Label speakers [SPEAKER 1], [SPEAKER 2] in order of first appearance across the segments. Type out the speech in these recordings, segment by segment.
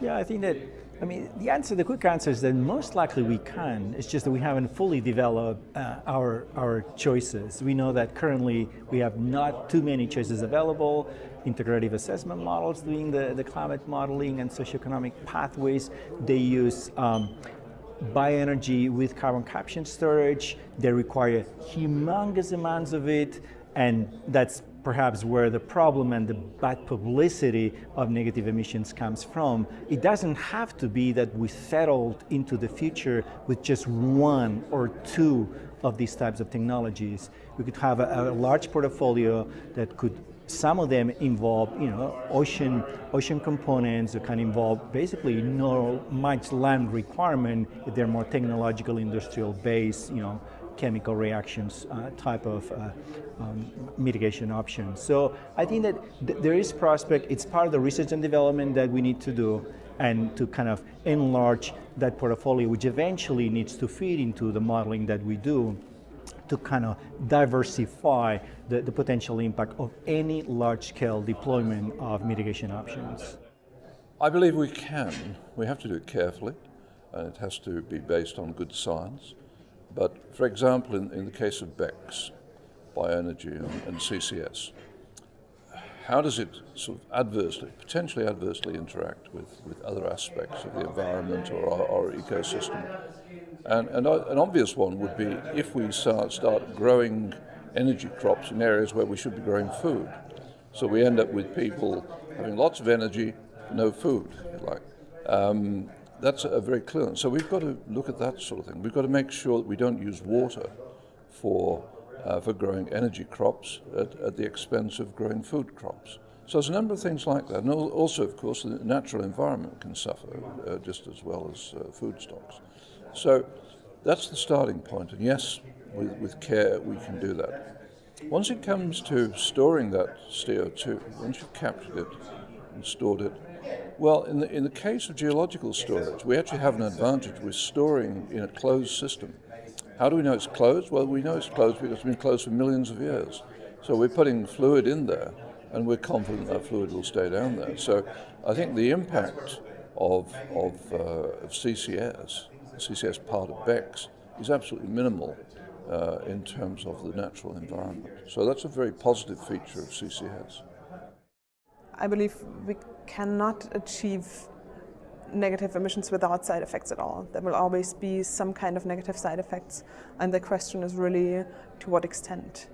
[SPEAKER 1] Yeah, I think that, I mean, the answer, the quick answer is that most likely we can. It's just that we haven't fully developed uh, our, our choices. We know that currently we have not too many choices available. Integrative assessment models doing the, the climate modeling and socioeconomic pathways. They use um, bioenergy with carbon capture storage. They require humongous amounts of it, and that's perhaps where the problem and the bad publicity of negative emissions comes from. It doesn't have to be that we settled into the future with just one or two of these types of technologies. We could have a, a large portfolio that could some of them involve, you know, ocean ocean components that can involve basically no much land requirement if they're more technological, industrial based, you know, chemical reactions uh, type of uh, um, mitigation options. So I think that th there is prospect. It's part of the research and development that we need to do and to kind of enlarge that portfolio, which eventually needs to feed into the modeling that we do to kind of diversify the, the potential impact of any large-scale deployment of mitigation options.
[SPEAKER 2] I believe we can. We have to do it carefully, and it has to be based on good science. But for example, in, in the case of BECCS, bioenergy and, and CCS, how does it sort of adversely, potentially adversely interact with, with other aspects of the environment or our, our ecosystem? And, and an obvious one would be if we start, start growing energy crops in areas where we should be growing food. So we end up with people having lots of energy, no food, like. Um, that's a very clear. One. So we've got to look at that sort of thing. We've got to make sure that we don't use water for, uh, for growing energy crops at, at, the expense of growing food crops. So there's a number of things like that. And also, of course, the natural environment can suffer uh, just as well as uh, food stocks. So that's the starting point. And yes, with, with care, we can do that. Once it comes to storing that CO2, once you've captured it and stored it, well, in the, in the case of geological storage, we actually have an advantage with storing in a closed system. How do we know it's closed? Well, we know it's closed because it's been closed for millions of years. So we're putting fluid in there, and we're confident that fluid will stay down there. So I think the impact of, of, uh, of CCS, CCS part of BECCS, is absolutely minimal uh, in terms of the natural environment. So that's a very positive feature of CCS.
[SPEAKER 3] I believe we cannot achieve negative emissions without side effects at all. There will always be some kind of negative side effects and the question is really to what extent.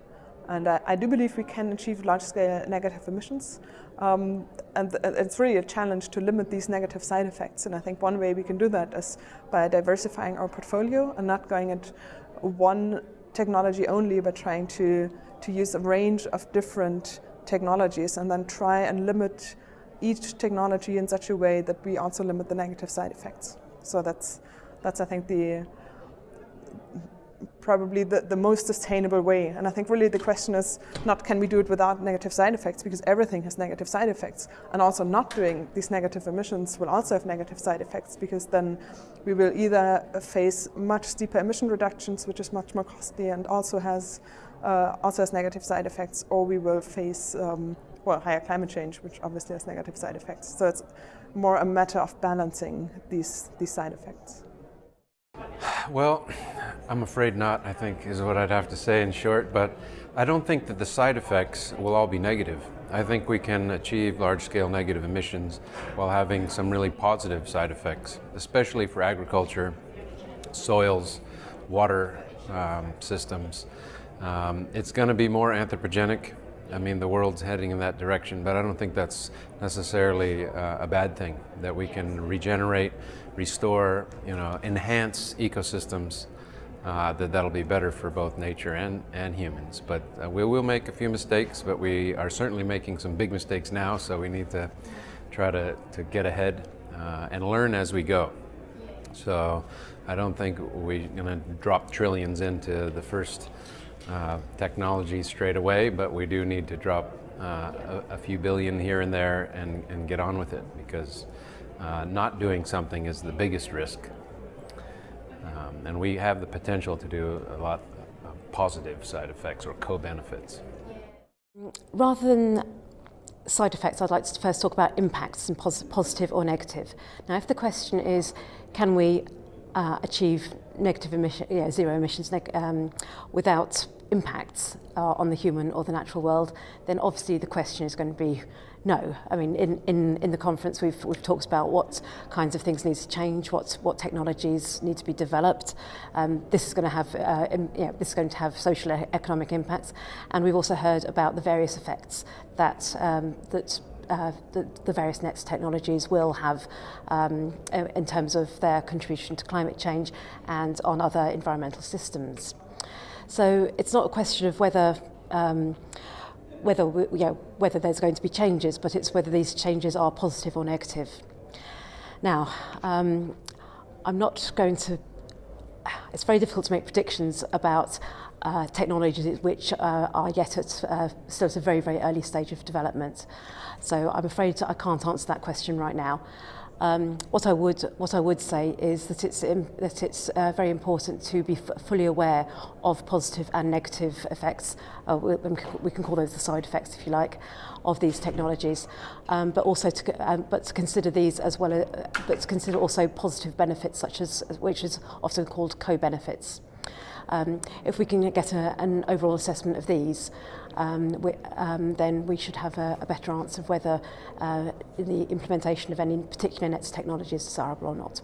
[SPEAKER 3] And I, I do believe we can achieve large-scale negative emissions um, and it's really a challenge to limit these negative side effects and I think one way we can do that is by diversifying our portfolio and not going at one technology only but trying to, to use a range of different technologies and then try and limit each technology in such a way that we also limit the negative side effects. So that's, that's I think, the probably the, the most sustainable way. And I think really the question is not can we do it without negative side effects, because everything has negative side effects. And also not doing these negative emissions will also have negative side effects, because then we will either face much steeper emission reductions, which is much more costly and also has also has negative side effects, or we will face um, well, higher climate change, which obviously has negative side effects. So it's more a matter of balancing these, these side effects.
[SPEAKER 4] Well, I'm afraid not, I think, is what I'd have to say in short, but I don't think that the side effects will all be negative. I think we can achieve large-scale negative emissions while having some really positive side effects, especially for agriculture, soils, water um, systems, um, it's going to be more anthropogenic. I mean, the world's heading in that direction, but I don't think that's necessarily uh, a bad thing, that we can regenerate, restore, you know, enhance ecosystems, uh, that that'll be better for both nature and, and humans. But uh, we will make a few mistakes, but we are certainly making some big mistakes now, so we need to try to, to get ahead uh, and learn as we go. So I don't think we're going to drop trillions into the first uh, technology straight away, but we do need to drop uh, a, a, few billion here and there and, and get on with it because uh, not doing something is the biggest risk. Um, and we have the potential to do a lot of positive side effects or co-benefits.
[SPEAKER 5] Rather than side effects, I'd like to first talk about impacts and pos positive or negative. Now, if the question is, can we uh, achieve negative emission, yeah, zero emissions um, without impacts uh, on the human or the natural world, then obviously the question is going to be no. I mean, in, in, in the conference we've, we've talked about what kinds of things need to change, what, what technologies need to be developed. Um, this is going to have uh, in, you know, this is going to have social e economic impacts, and we've also heard about the various effects that um, that uh, the, the various NETS technologies will have um, in terms of their contribution to climate change and on other environmental systems. So it's not a question of whether um, whether we, you know, whether there's going to be changes, but it's whether these changes are positive or negative. Now, um, I'm not going to it's very difficult to make predictions about uh, technologies which uh, are yet at uh, still at a very, very early stage of development. So I'm afraid I can't answer that question right now. Um, what I would what I would say is that it's um, that it's uh, very important to be fully aware of positive and negative effects. Uh, we, we can call those the side effects, if you like, of these technologies. Um, but also to um, but to consider these as well, as, but to consider also positive benefits, such as which is often called co-benefits. Um, if we can get a, an overall assessment of these, um, we, um, then we should have a, a better answer of whether uh, the implementation of any particular NETS technology is desirable or not.